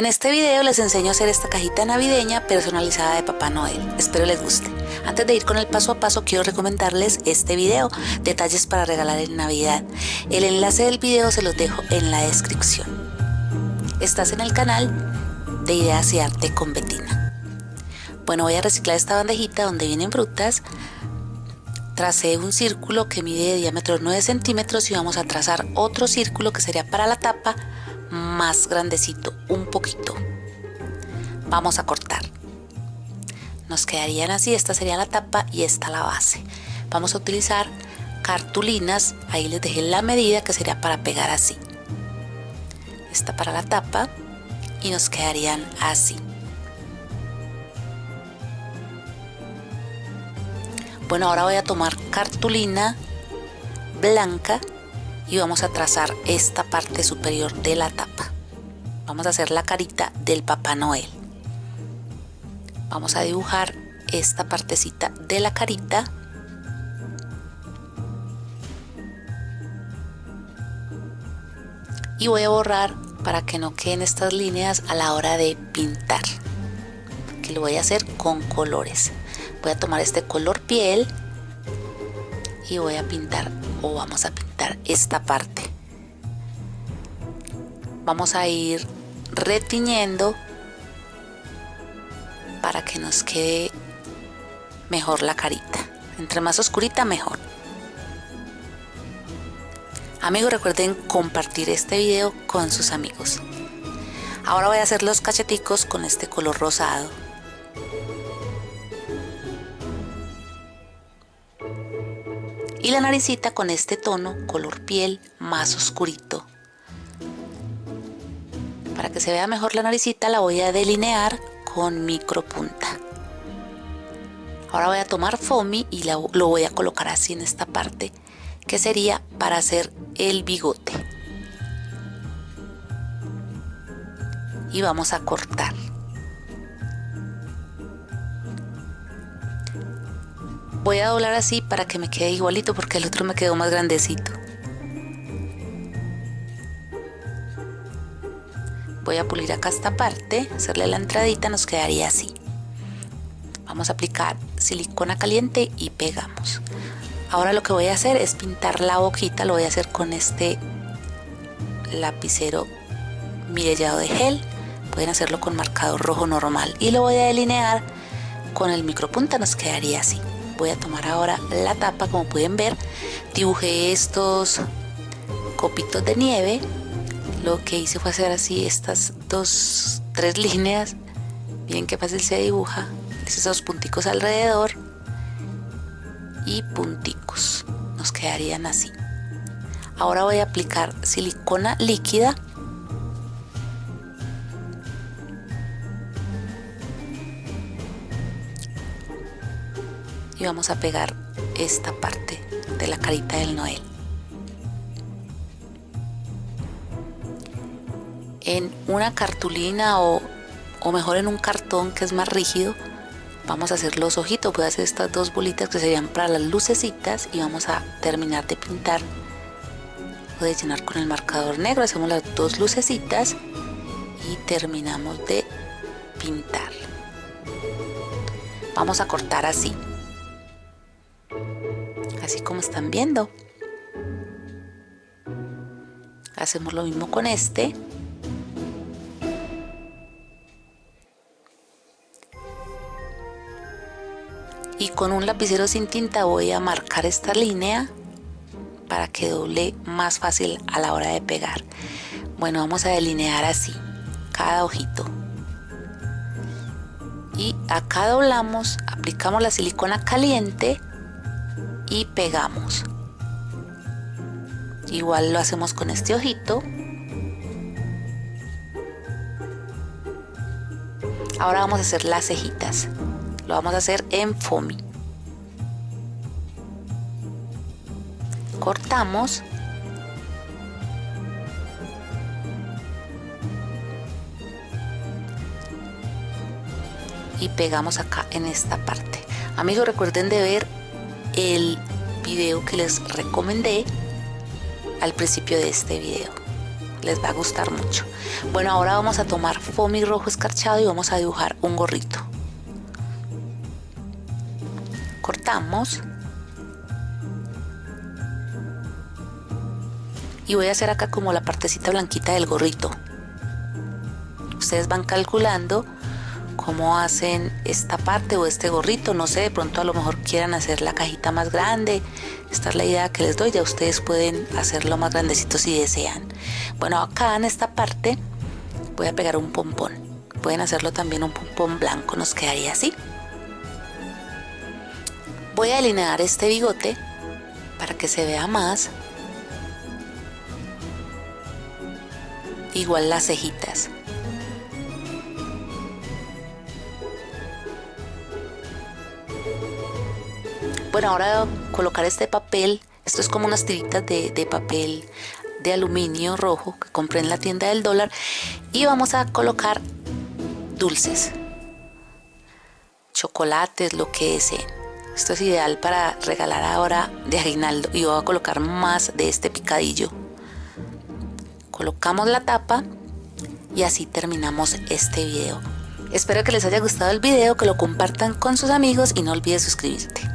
En este video les enseño a hacer esta cajita navideña personalizada de Papá Noel. Espero les guste. Antes de ir con el paso a paso quiero recomendarles este video, detalles para regalar en Navidad. El enlace del video se los dejo en la descripción. Estás en el canal de Ideas y Arte con Betina. Bueno, voy a reciclar esta bandejita donde vienen frutas. Tracé un círculo que mide de diámetro 9 centímetros y vamos a trazar otro círculo que sería para la tapa más grandecito, un poquito. Vamos a cortar. Nos quedarían así, esta sería la tapa y esta la base. Vamos a utilizar cartulinas, ahí les dejé la medida que sería para pegar así. Esta para la tapa y nos quedarían así. Bueno, ahora voy a tomar cartulina blanca y vamos a trazar esta parte superior de la tapa. Vamos a hacer la carita del Papá Noel. Vamos a dibujar esta partecita de la carita. Y voy a borrar para que no queden estas líneas a la hora de pintar. Que lo voy a hacer con colores. Voy a tomar este color piel y voy a pintar o vamos a pintar esta parte. Vamos a ir retiñendo para que nos quede mejor la carita. Entre más oscurita mejor. Amigos recuerden compartir este video con sus amigos. Ahora voy a hacer los cacheticos con este color rosado y la naricita con este tono color piel más oscurito. Para que se vea mejor la naricita la voy a delinear con micro punta ahora voy a tomar foamy y lo voy a colocar así en esta parte que sería para hacer el bigote. Y vamos a cortar voy a doblar así para que me quede igualito porque el otro me quedó más grandecito. Voy a pulir acá esta parte hacerle la entradita nos quedaría así. Vamos a aplicar silicona caliente y pegamos. Ahora lo que voy a hacer es pintar la boquita lo voy a hacer con este lapicero mirellado de gel. Pueden hacerlo con marcador rojo normal y lo voy a delinear con el micropunta nos quedaría así voy a tomar ahora la tapa como pueden ver. Dibujé estos copitos de nieve. Lo que hice fue hacer así estas dos tres líneas. Miren qué fácil se dibuja. Esos punticos alrededor y punticos. Nos quedarían así. Ahora voy a aplicar silicona líquida y vamos a pegar esta parte de la carita del Noel. En una cartulina o, o mejor en un cartón que es más rígido, vamos a hacer los ojitos. Voy a hacer estas dos bolitas que serían para las lucecitas y vamos a terminar de pintar o de llenar con el marcador negro. Hacemos las dos lucecitas y terminamos de pintar. Vamos a cortar así así como están viendo. Hacemos lo mismo con este. Y con un lapicero sin tinta voy a marcar esta línea para que doble más fácil a la hora de pegar. Bueno vamos a delinear así cada ojito. Y acá doblamos aplicamos la silicona caliente y pegamos. Igual lo hacemos con este ojito. Ahora vamos a hacer las cejitas. Lo vamos a hacer en foamy. Cortamos. Y pegamos acá en esta parte. Amigos recuerden de ver el video que les recomendé al principio de este video. les va a gustar mucho. Bueno, ahora vamos a tomar foamy rojo escarchado y vamos a dibujar un gorrito. Cortamos. Y voy a hacer acá como la partecita blanquita del gorrito. Ustedes van calculando cómo hacen esta parte o este gorrito, no sé, de pronto a lo mejor quieran hacer la cajita más grande, esta es la idea que les doy, ya ustedes pueden hacerlo más grandecito si desean. Bueno, acá en esta parte voy a pegar un pompón, pueden hacerlo también un pompón blanco, nos quedaría así. Voy a alinear este bigote para que se vea más. Igual las cejitas. Bueno, ahora colocar este papel, esto es como unas tiritas de, papel de aluminio rojo que compré en la tienda del dólar y vamos a colocar dulces, chocolates, lo que deseen. Esto es ideal para regalar ahora de aguinaldo y voy a colocar más de este picadillo. Colocamos la tapa y así terminamos este video. Espero que les haya gustado el video, que lo compartan con sus amigos y no olvides suscribirte.